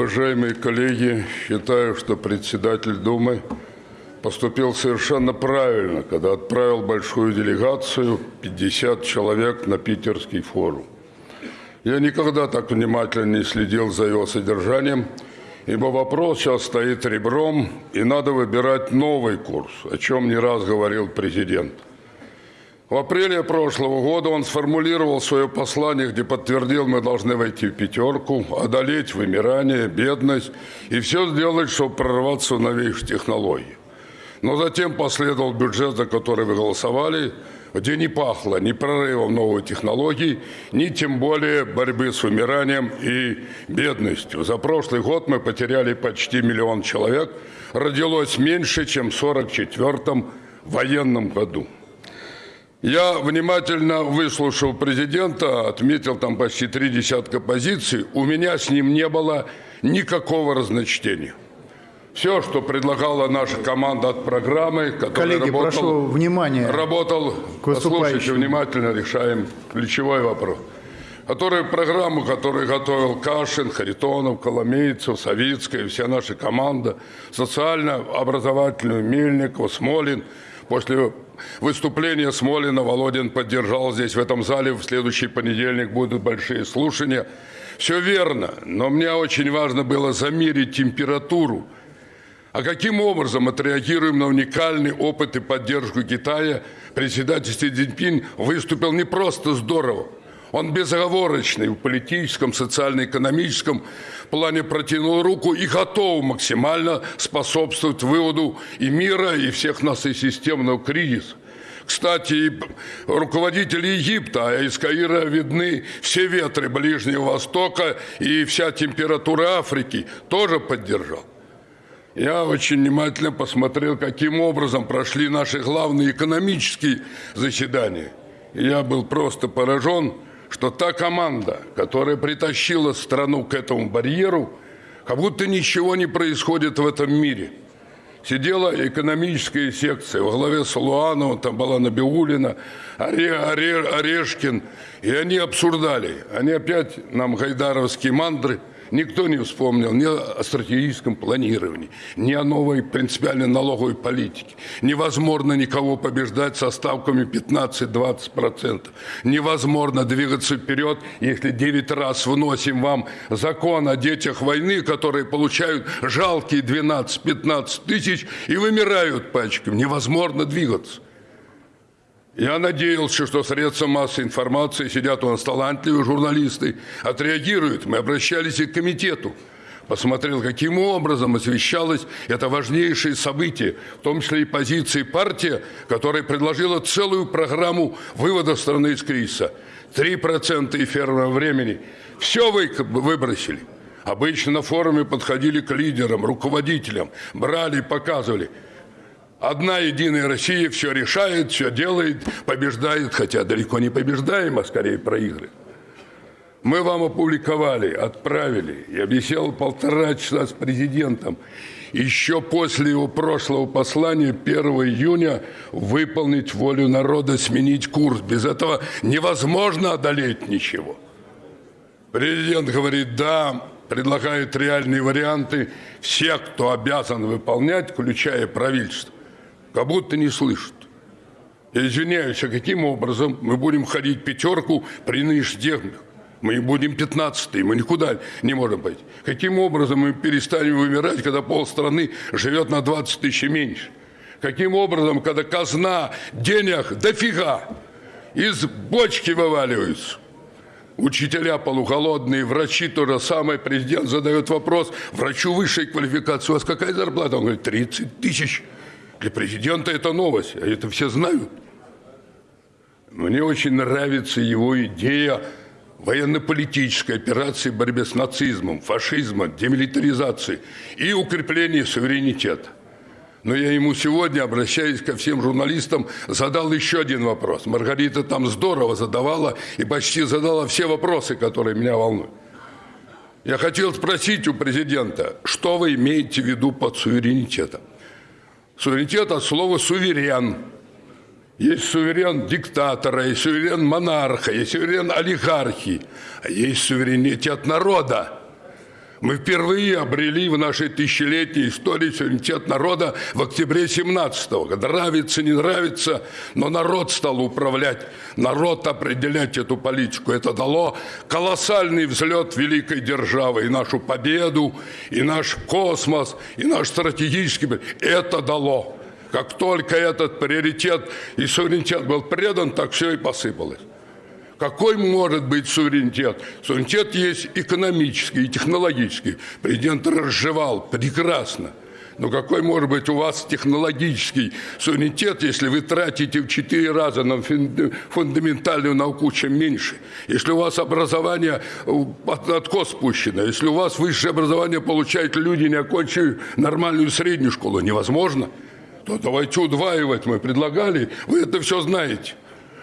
Уважаемые коллеги, считаю, что председатель Думы поступил совершенно правильно, когда отправил большую делегацию, 50 человек, на питерский форум. Я никогда так внимательно не следил за его содержанием, ибо вопрос сейчас стоит ребром, и надо выбирать новый курс, о чем не раз говорил президент – в апреле прошлого года он сформулировал свое послание, где подтвердил, мы должны войти в пятерку, одолеть вымирание, бедность и все сделать, чтобы прорваться в новейшие технологии. Но затем последовал бюджет, за который вы голосовали, где не пахло ни прорывом новых технологий, ни тем более борьбы с вымиранием и бедностью. За прошлый год мы потеряли почти миллион человек, родилось меньше, чем в 1944 военном году. Я внимательно выслушал президента, отметил там почти три десятка позиций. У меня с ним не было никакого разночтения. Все, что предлагала наша команда от программы, которая Коллеги, работал, прошу внимания. Работал, послушайте внимательно, решаем ключевой вопрос. Который программу, которую готовил Кашин, Харитонов, Коломейцев, Савицкая, вся наша команда, социально-образовательную, Мельников, Смолин – После выступления Смолина Володин поддержал здесь, в этом зале. В следующий понедельник будут большие слушания. Все верно, но мне очень важно было замерить температуру. А каким образом отреагируем на уникальный опыт и поддержку Китая? Председатель Си Цзиньпин выступил не просто здорово – он безоговорочный в политическом, социально-экономическом плане протянул руку и готов максимально способствовать выводу и мира, и всех нас из системного кризиса. Кстати, руководители Египта, а из Каира видны все ветры Ближнего Востока и вся температура Африки, тоже поддержал. Я очень внимательно посмотрел, каким образом прошли наши главные экономические заседания. я был просто поражен, что та команда, которая притащила страну к этому барьеру, как будто ничего не происходит в этом мире. Сидела экономическая секция во главе с Луановым, там была Набиулина, Оре, Оре, Орешкин, и они обсуждали. Они опять нам гайдаровские мандры – Никто не вспомнил ни о стратегическом планировании, ни о новой принципиальной налоговой политике. Невозможно никого побеждать со ставками 15-20%. Невозможно двигаться вперед, если 9 раз вносим вам закон о детях войны, которые получают жалкие 12-15 тысяч и вымирают пачками. Невозможно двигаться. Я надеялся, что средства массовой информации, сидят у нас талантливые журналисты, отреагируют. Мы обращались и к комитету. Посмотрел, каким образом освещалось это важнейшее событие, в том числе и позиции партии, которая предложила целую программу вывода страны из кризиса. 3% эфирного времени. Все вы выбросили. Обычно на форуме подходили к лидерам, руководителям, брали, показывали – Одна единая Россия все решает, все делает, побеждает, хотя далеко не побеждаем, а скорее проигрывает. Мы вам опубликовали, отправили. Я беседовал полтора часа с президентом. Еще после его прошлого послания 1 июня выполнить волю народа, сменить курс. Без этого невозможно одолеть ничего. Президент говорит, да, предлагает реальные варианты. Все, кто обязан выполнять, включая правительство как будто не слышат. Я извиняюсь, а каким образом мы будем ходить пятерку при нынешних мы будем 15 мы никуда не можем пойти. Каким образом мы перестанем вымирать, когда полстраны живет на 20 тысяч меньше? Каким образом, когда казна денег дофига, из бочки вываливаются? Учителя полуголодные, врачи то же самое. Президент задает вопрос, врачу высшей квалификации, у вас какая зарплата? Он говорит, 30 тысяч. Для президента это новость, а это все знают. Мне очень нравится его идея военно-политической операции борьбе с нацизмом, фашизмом, демилитаризацией и укрепления суверенитета. Но я ему сегодня, обращаясь ко всем журналистам, задал еще один вопрос. Маргарита там здорово задавала и почти задала все вопросы, которые меня волнуют. Я хотел спросить у президента, что вы имеете в виду под суверенитетом? Суверенитет от слова «суверен». Есть суверен диктатора, есть суверен монарха, есть суверен олигархии, а есть суверенитет народа. Мы впервые обрели в нашей тысячелетней истории суверенитет народа в октябре 17-го. Нравится, не нравится, но народ стал управлять, народ определять эту политику. Это дало колоссальный взлет великой державы, и нашу победу, и наш космос, и наш стратегический... Это дало. Как только этот приоритет и суверенитет был предан, так все и посыпалось. Какой может быть суверенитет? Суверенитет есть экономический и технологический. Президент разжевал прекрасно. Но какой может быть у вас технологический суверенитет, если вы тратите в четыре раза на фундаментальную науку, чем меньше? Если у вас образование от откос спущено, если у вас высшее образование получают люди, не окончив нормальную среднюю школу, невозможно, то давайте удваивать мы предлагали. Вы это все знаете.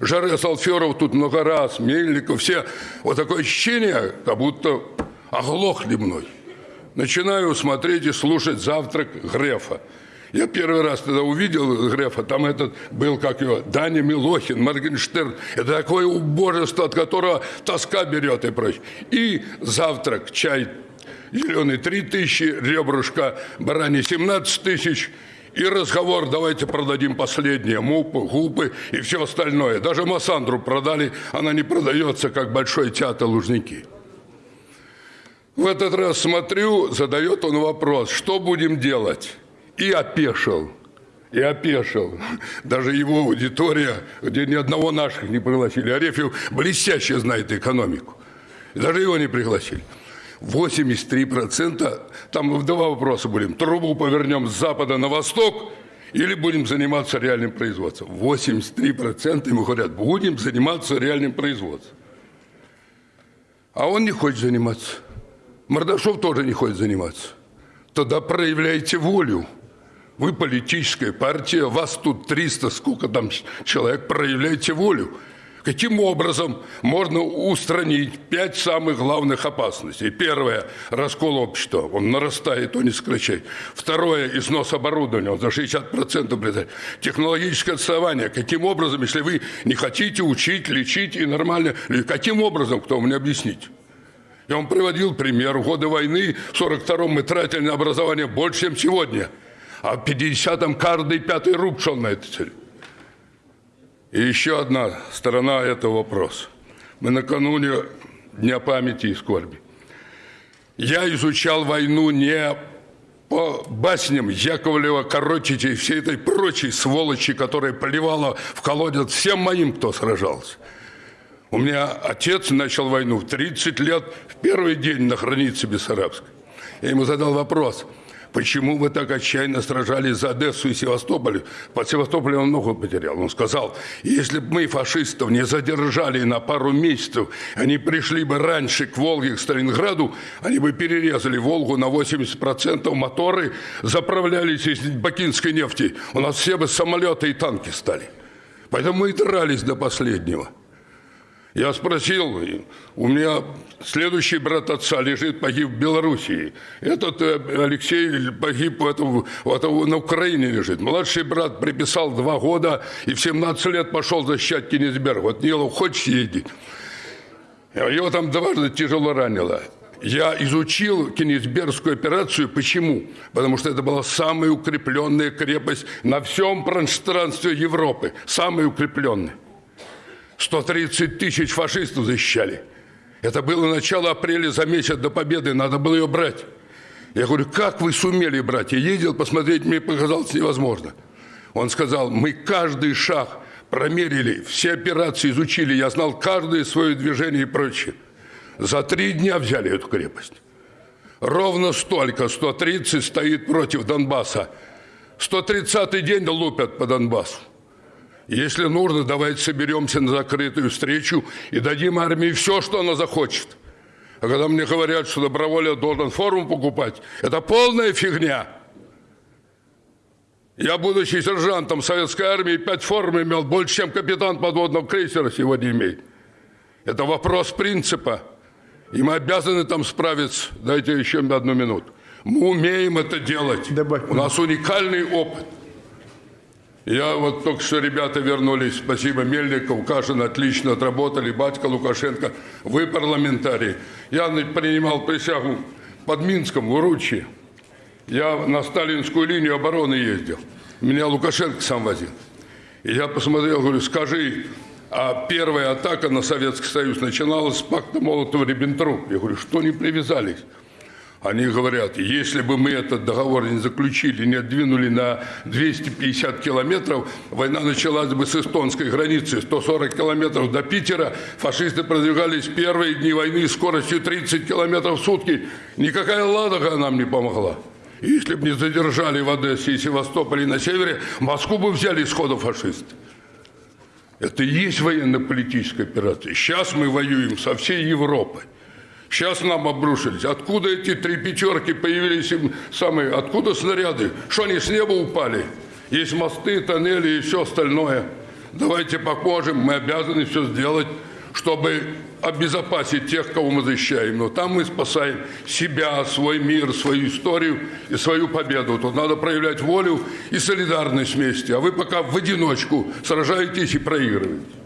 Жаре Салферов тут много раз, Мельников, все. Вот такое ощущение, как будто оглохли мной. Начинаю смотреть и слушать завтрак Грефа. Я первый раз тогда увидел Грефа, там этот был, как его, Даня Милохин, Моргенштерн. Это такое убожество, от которого тоска берет и прочее. И завтрак, чай зеленый 3 тысячи, ребрышка барани 17 тысяч – и разговор, давайте продадим последние, мупы, гупы и все остальное. Даже Массандру продали, она не продается, как Большой театр Лужники. В этот раз смотрю, задает он вопрос, что будем делать? И опешил. И опешил. Даже его аудитория, где ни одного наших не пригласили. Арефьев блестяще знает экономику. Даже его не пригласили. 83%, там два вопроса будем, трубу повернем с запада на восток или будем заниматься реальным производством. 83% ему говорят, будем заниматься реальным производством. А он не хочет заниматься. Мордашов тоже не хочет заниматься. Тогда проявляйте волю. Вы политическая партия, вас тут 300, сколько там человек, проявляйте волю. Каким образом можно устранить пять самых главных опасностей? Первое – раскол общества. Он нарастает, он не сокращает. Второе – износ оборудования. Он за 60% придает. Технологическое отставание. Каким образом, если вы не хотите учить, лечить и нормально... Каким образом, кто мне объяснить? Я вам приводил пример. В годы войны в 42-м мы тратили на образование больше, чем сегодня. А в 50-м каждый пятый руб шел на эту цель. И еще одна сторона этого вопроса. Мы накануне Дня памяти и скорби. Я изучал войну не по басням Яковлева, Корочича и всей этой прочей сволочи, которая поливала в колодец всем моим, кто сражался. У меня отец начал войну в 30 лет, в первый день на границе Бессарабской. Я ему задал вопрос – почему вы так отчаянно сражались за Одессу и Севастополь? Под Севастополем он много потерял. Он сказал, если бы мы фашистов не задержали на пару месяцев, они пришли бы раньше к Волге, к Сталинграду, они бы перерезали Волгу на 80%, моторы заправлялись из бакинской нефти. У нас все бы самолеты и танки стали. Поэтому мы и дрались до последнего. Я спросил, у меня следующий брат отца лежит, погиб в Белоруссии. Этот э, Алексей погиб в этом, в этом, на Украине лежит. Младший брат приписал два года и в 17 лет пошел защищать Кенисберг. Вот Нилов, хочешь ездить? Его там дважды тяжело ранило. Я изучил Кенисбергскую операцию. Почему? Потому что это была самая укрепленная крепость на всем пространстве Европы. Самая укрепленная. 130 тысяч фашистов защищали. Это было начало апреля, за месяц до победы, надо было ее брать. Я говорю, как вы сумели брать? Я ездил посмотреть, мне показалось невозможно. Он сказал, мы каждый шаг промерили, все операции изучили, я знал каждое свое движение и прочее. За три дня взяли эту крепость. Ровно столько, 130 стоит против Донбасса. 130-й день лупят по Донбассу. Если нужно, давайте соберемся на закрытую встречу и дадим армии все, что она захочет. А когда мне говорят, что добровольно должен форму покупать, это полная фигня. Я, будучи сержантом советской армии, пять форм имел больше, чем капитан подводного крейсера сегодня имеет. Это вопрос принципа. И мы обязаны там справиться. Дайте еще одну минуту. Мы умеем это делать. Добавь, У нас уникальный опыт. Я вот только что ребята вернулись, спасибо Мельников, Кашин отлично отработали, батька Лукашенко, вы парламентарий. Я принимал присягу под Минском, в Уручье. Я на сталинскую линию обороны ездил. Меня Лукашенко сам возил. И я посмотрел, говорю, скажи, а первая атака на Советский Союз начиналась с пакта Молотова-Риббентроп. Я говорю, что не привязались? Они говорят, если бы мы этот договор не заключили, не двинули на 250 километров, война началась бы с эстонской границы. 140 километров до Питера. Фашисты продвигались первые дни войны скоростью 30 километров в сутки. Никакая Ладога нам не помогла. Если бы не задержали в Одессе и Севастополе на севере, Москву бы взяли сходу фашисты. Это и есть военно-политическая операция. Сейчас мы воюем со всей Европой. Сейчас нам обрушились. Откуда эти три пятерки появились? Самые, откуда снаряды? Что они с неба упали? Есть мосты, тоннели и все остальное. Давайте поможем. Мы обязаны все сделать, чтобы обезопасить тех, кого мы защищаем. Но там мы спасаем себя, свой мир, свою историю и свою победу. Тут надо проявлять волю и солидарность вместе. А вы пока в одиночку сражаетесь и проигрываете.